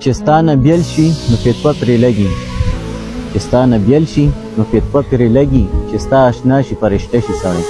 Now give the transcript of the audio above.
چې ستا نه بیل شي نو فتوه پرې لګي چې ستا نه بیل شي نو فتوه پرې لګي چې ستا اشنا شي فرشته شي سړی